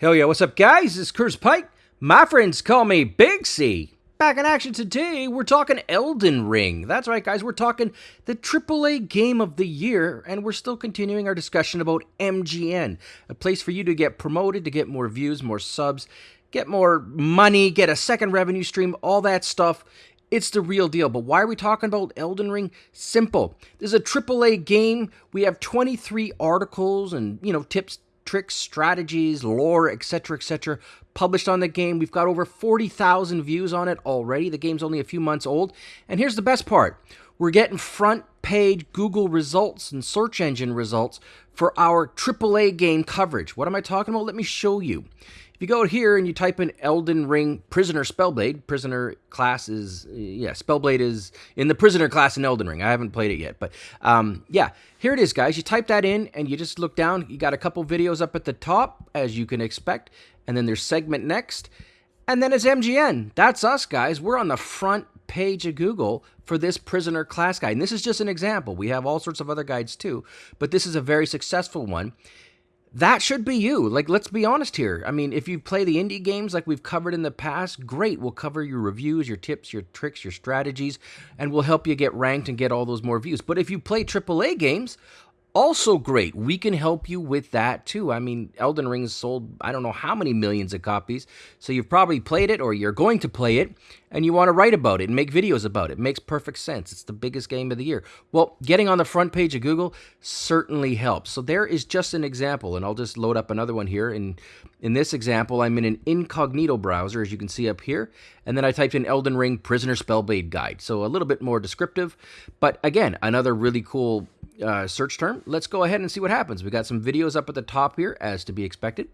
Hell yeah, what's up, guys? It's Curse Pike. My friends call me Big C. Back in action today, we're talking Elden Ring. That's right, guys, we're talking the AAA game of the year, and we're still continuing our discussion about MGN, a place for you to get promoted, to get more views, more subs, get more money, get a second revenue stream, all that stuff. It's the real deal. But why are we talking about Elden Ring? Simple. This is a AAA game. We have 23 articles and, you know, tips, tricks, strategies, lore, etc., etc., published on the game. We've got over 40,000 views on it already. The game's only a few months old. And here's the best part we're getting front page Google results and search engine results for our AAA game coverage. What am I talking about? Let me show you. If you go here and you type in Elden Ring Prisoner Spellblade, Prisoner class is, yeah, Spellblade is in the Prisoner class in Elden Ring. I haven't played it yet, but um, yeah, here it is, guys. You type that in and you just look down. You got a couple videos up at the top, as you can expect, and then there's segment next, and then it's MGN. That's us, guys. We're on the front page of Google for this prisoner class guide. And this is just an example. We have all sorts of other guides too, but this is a very successful one that should be you. Like, let's be honest here. I mean, if you play the indie games like we've covered in the past, great. We'll cover your reviews, your tips, your tricks, your strategies, and we'll help you get ranked and get all those more views. But if you play AAA games, also great. We can help you with that too. I mean, Elden Ring's sold I don't know how many millions of copies. So you've probably played it or you're going to play it and you want to write about it and make videos about it. it. Makes perfect sense. It's the biggest game of the year. Well, getting on the front page of Google certainly helps. So there is just an example and I'll just load up another one here in in this example, I'm in an incognito browser as you can see up here, and then I typed in Elden Ring Prisoner Spellblade Guide. So a little bit more descriptive, but again, another really cool uh, search term. Let's go ahead and see what happens. We got some videos up at the top here, as to be expected.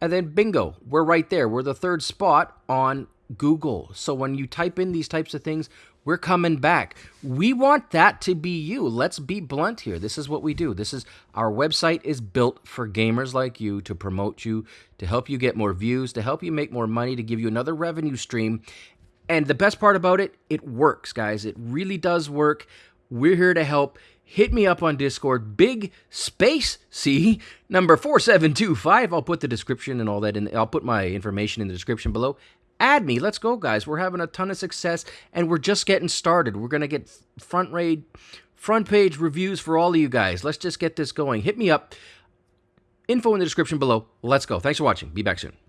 And then bingo, we're right there. We're the third spot on Google. So when you type in these types of things, we're coming back. We want that to be you. Let's be blunt here. This is what we do. This is our website is built for gamers like you to promote you, to help you get more views, to help you make more money, to give you another revenue stream. And the best part about it, it works, guys. It really does work. We're here to help hit me up on Discord, big space C number 4725. I'll put the description and all that in. I'll put my information in the description below. Add me. Let's go, guys. We're having a ton of success and we're just getting started. We're going to get front raid, front page reviews for all of you guys. Let's just get this going. Hit me up. Info in the description below. Let's go. Thanks for watching. Be back soon.